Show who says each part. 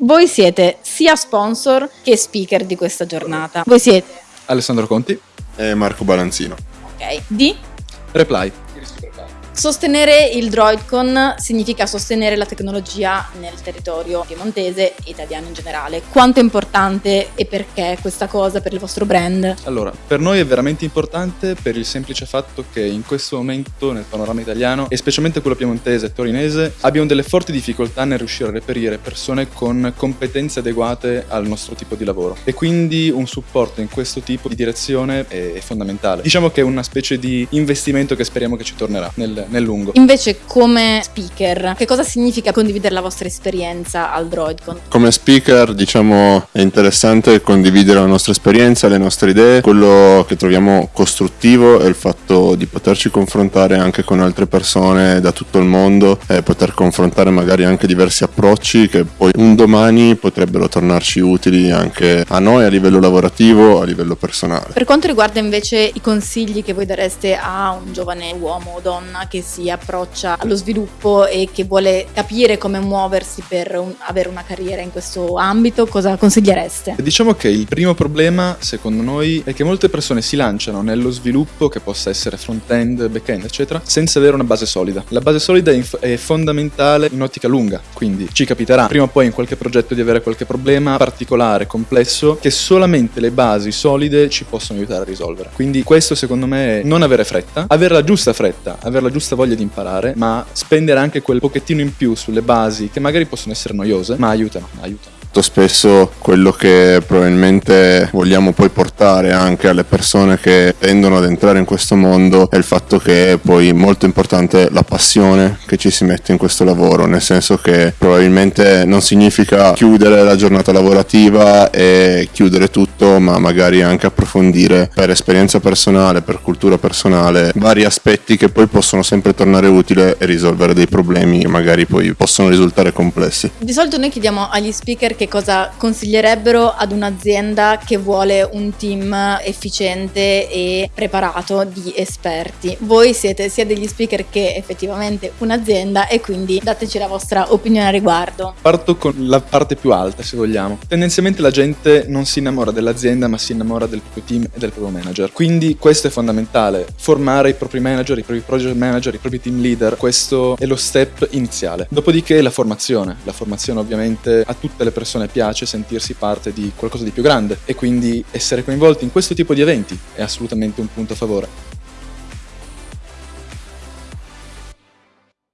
Speaker 1: Voi siete sia sponsor che speaker di questa giornata. Voi siete
Speaker 2: Alessandro Conti,
Speaker 3: e Marco Balanzino.
Speaker 1: ok di
Speaker 2: Reply.
Speaker 1: Sostenere il DroidCon significa sostenere la tecnologia nel territorio piemontese e italiano in generale. Quanto è importante e perché questa cosa per il vostro brand?
Speaker 2: Allora, per noi è veramente importante per il semplice fatto che in questo momento nel panorama italiano, e specialmente quello piemontese e torinese, abbiamo delle forti difficoltà nel riuscire a reperire persone con competenze adeguate al nostro tipo di lavoro. E quindi un supporto in questo tipo di direzione è, fondamentale. Diciamo che è una specie di investimento che speriamo che ci tornerà nel, nel lungo.
Speaker 1: Invece come speaker, che cosa significa condividere la vostra esperienza al DroidCon?
Speaker 3: Come speaker, diciamo, è interessante condividere la nostra esperienza, le nostre idee. Quello che troviamo costruttivo è il fatto di poterci confrontare anche con altre persone da tutto il mondo e poter confrontare magari anche diversi approcci che poi un domani potrebbero tornarci utili anche a noi a livello lavorativo, a livello personale.
Speaker 1: Per quanto riguarda invece i consigli che voi dareste a un giovane uomo o donna che si approccia allo sviluppo e che vuole capire come muoversi per un- avere una carriera in questo ambito, cosa consigliereste?
Speaker 2: Diciamo che il primo problema, secondo noi, è che molte persone si lanciano nello sviluppo, che possa essere front-end, back-end, eccetera, senza avere una base solida. La base solida è fondamentale in ottica lunga, quindi ci capiterà prima o poi in qualche progetto di avere qualche problema particolare, complesso, che solamente le basi solide ci possono aiutare a risolvere. Quindi questo, secondo me, è non avere fretta, avere la giusta fretta, avere la giusta voglia di imparare, ma spendere anche quel pochettino in più sulle basi, che magari possono essere noiose, ma aiutano, aiutano.
Speaker 3: Molto spesso quello che probabilmente vogliamo poi portare anche alle persone che tendono ad entrare in questo mondo è il fatto che è poi molto importante la passione che ci si mette in questo lavoro, nel senso che probabilmente non significa chiudere la giornata lavorativa e chiudere tutto, ma magari anche approfondire per esperienza personale, per cultura personale, vari aspetti che poi possono sempre tornare utile e risolvere dei problemi che magari poi possono risultare complessi.
Speaker 1: Di solito noi chiediamo agli speaker che cosa consiglierebbero ad un'azienda che vuole un team efficiente e preparato di esperti. Voi siete sia degli speaker che effettivamente un'azienda e quindi dateci la vostra opinione a riguardo.
Speaker 2: Parto con la parte più alta, se vogliamo. Tendenzialmente la gente non si innamora dell'azienda, ma si innamora del proprio team e del proprio manager. Quindi questo è fondamentale, formare i propri manager, i propri project manager, i propri team leader. Questo è lo step iniziale. Dopodiché la formazione. La formazione ovviamente a tutte le persone piace sentirsi parte di qualcosa di più grande e quindi essere coinvolti in questo tipo di eventi è assolutamente un punto a favore.